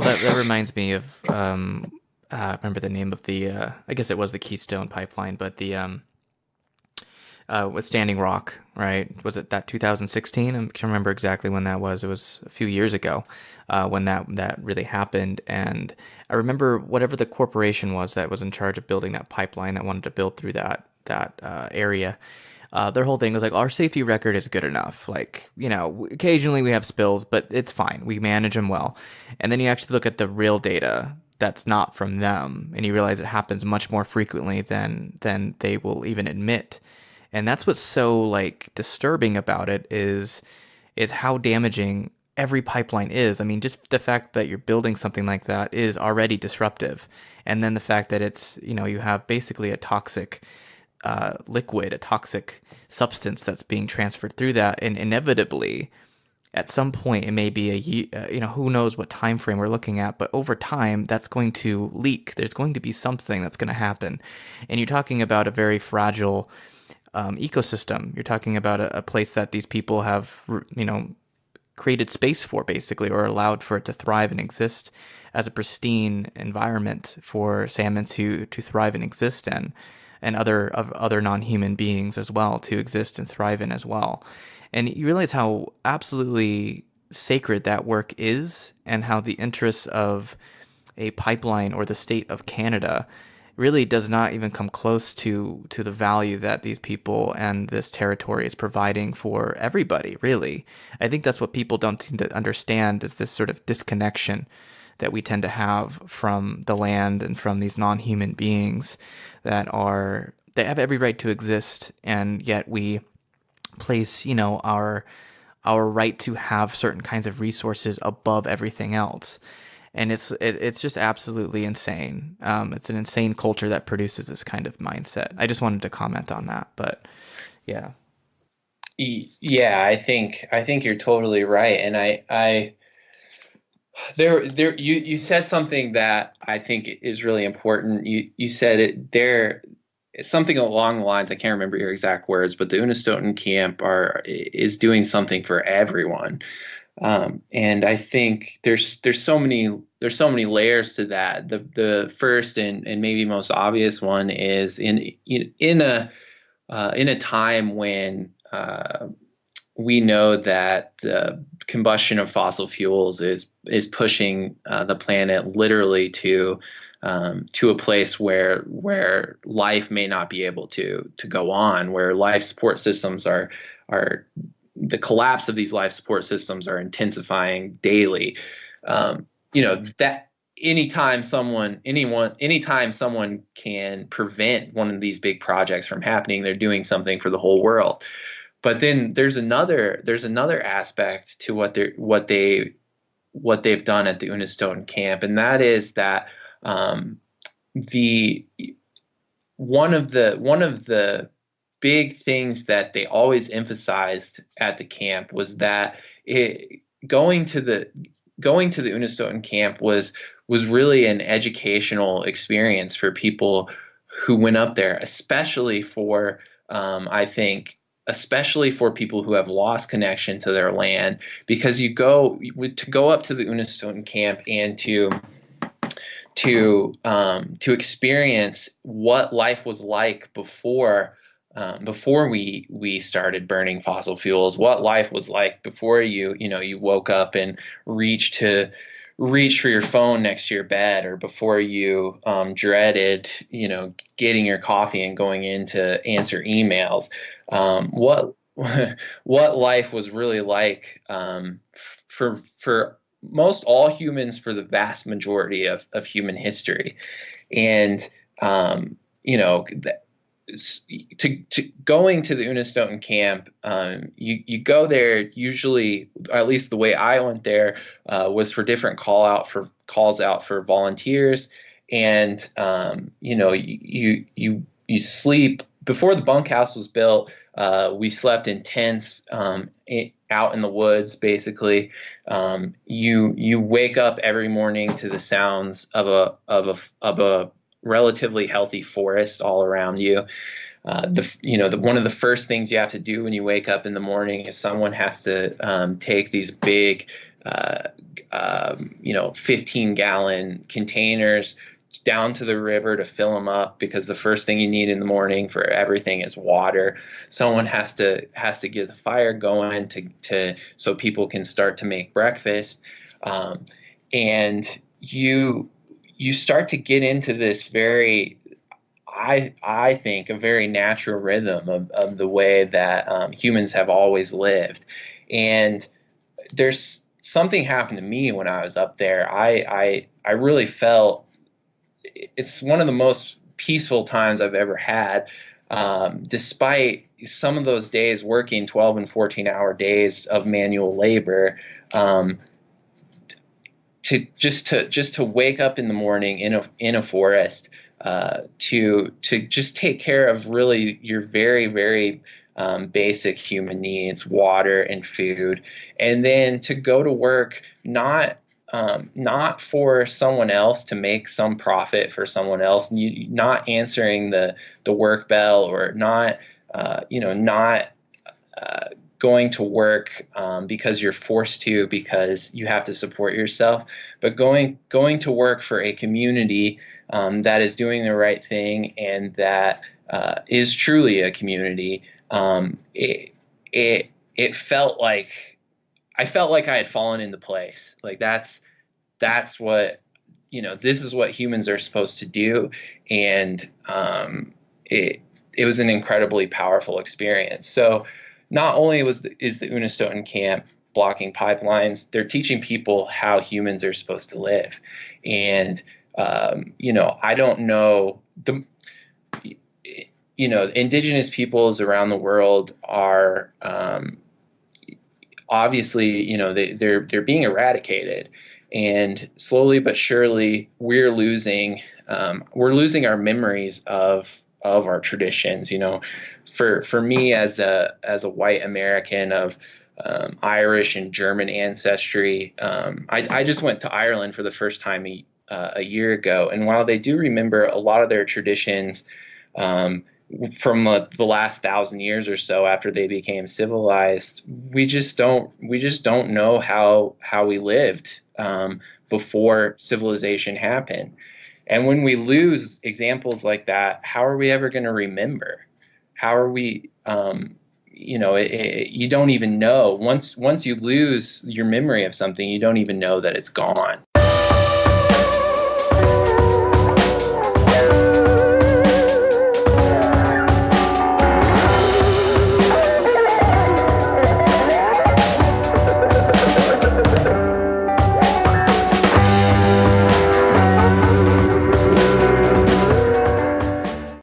Well, that, that reminds me of um, uh, remember the name of the uh, I guess it was the Keystone Pipeline, but the um, uh, with Standing Rock, right? Was it that 2016? I can't remember exactly when that was. It was a few years ago uh, when that that really happened. And I remember whatever the corporation was that was in charge of building that pipeline that wanted to build through that that uh, area. Uh, their whole thing was like our safety record is good enough. Like you know, occasionally we have spills, but it's fine. We manage them well. And then you actually look at the real data that's not from them, and you realize it happens much more frequently than than they will even admit and that's what's so like disturbing about it is is how damaging every pipeline is. I mean, just the fact that you're building something like that is already disruptive, and then the fact that it's you know you have basically a toxic uh, liquid, a toxic substance that's being transferred through that, and inevitably, at some point, it may be a uh, you know who knows what time frame we're looking at, but over time, that's going to leak. There's going to be something that's going to happen, and you're talking about a very fragile um, ecosystem. You're talking about a, a, place that these people have, you know, created space for basically, or allowed for it to thrive and exist as a pristine environment for salmon to to thrive and exist in, and other of other non-human beings as well to exist and thrive in as well. And you realize how absolutely sacred that work is, and how the interests of a pipeline or the state of Canada really does not even come close to to the value that these people and this territory is providing for everybody really i think that's what people don't seem to understand is this sort of disconnection that we tend to have from the land and from these non-human beings that are they have every right to exist and yet we place you know our our right to have certain kinds of resources above everything else and it's it, it's just absolutely insane. Um, it's an insane culture that produces this kind of mindset. I just wanted to comment on that, but yeah. Yeah, I think I think you're totally right, and I I there there you you said something that I think is really important. You you said it there something along the lines I can't remember your exact words, but the Unistoten camp are is doing something for everyone. Um, and I think there's there's so many there's so many layers to that. The the first and, and maybe most obvious one is in in, in a uh, in a time when uh, we know that the combustion of fossil fuels is is pushing uh, the planet literally to um, to a place where where life may not be able to to go on, where life support systems are are the collapse of these life support systems are intensifying daily. Um, you know that anytime someone anyone anytime someone can prevent one of these big projects from happening they're doing something for the whole world but then there's another there's another aspect to what they what they what they've done at the Unistoten camp and that is that um, the one of the one of the big things that they always emphasized at the camp was that it, going to the going to the Unistoten camp was was really an educational experience for people who went up there, especially for um, I think especially for people who have lost connection to their land because you go to go up to the Unistoten camp and to to um, to experience what life was like before um, before we we started burning fossil fuels, what life was like before you you know you woke up and reached to reach for your phone next to your bed, or before you um, dreaded you know getting your coffee and going in to answer emails. Um, what what life was really like um, for for most all humans for the vast majority of, of human history, and um, you know. Th- to, to going to the Unistoten camp, um, you you go there usually, at least the way I went there, uh, was for different call out for calls out for volunteers, and um, you know you you you sleep before the bunkhouse was built. Uh, we slept in tents um, out in the woods. Basically, um, you you wake up every morning to the sounds of a of a of a relatively healthy forest all around you. Uh, the you know the one of the first things you have to do when you wake up in the morning is someone has to um, take these big uh, um, you know, 15 gallon containers down to the river to fill them up because the first thing you need in the morning for everything is water. Someone has to has to get the fire going to to so people can start to make breakfast, um, and you you start to get into this very I I think a very natural rhythm of, of the way that um, humans have always lived, and there's something happened to me when I was up there. I I I really felt it's one of the most peaceful times I've ever had. Um, despite some of those days working 12 and 14 hour days of manual labor, um, to just to just to wake up in the morning in a in a forest, uh, to to just take care of really your very very um, basic human needs, water and food, and then to go to work not um, not for someone else to make some profit for someone else, and you, not answering the the work bell or not uh, you know not uh, going to work um, because you're forced to because you have to support yourself, but going going to work for a community um, that is doing the right thing and that uh, is truly a community. Um, it it it felt like I felt like I had fallen into place. Like that's that's what you know. This is what humans are supposed to do, and um, it it was an incredibly powerful experience. So not only was the, is the Unistoten camp blocking pipelines, they're teaching people how humans are supposed to live, and um, you know I don't know the you know indigenous peoples around the world are um, obviously, you know, they, they're they're being eradicated, and slowly but surely, we're losing um, we're losing our memories of of our traditions. You know, for for me as a as a white American of um, Irish and German ancestry, um, I, I just went to Ireland for the first time a, uh, a year ago, and while they do remember a lot of their traditions. Um, from uh, the last thousand years or so after they became civilized we just don't we just don't know how how we lived um, before civilization happened and when we lose examples like that how are we ever going to remember? How are we um, you know it, it, you don't even know. Once once you lose your memory of something you don't even know that it's gone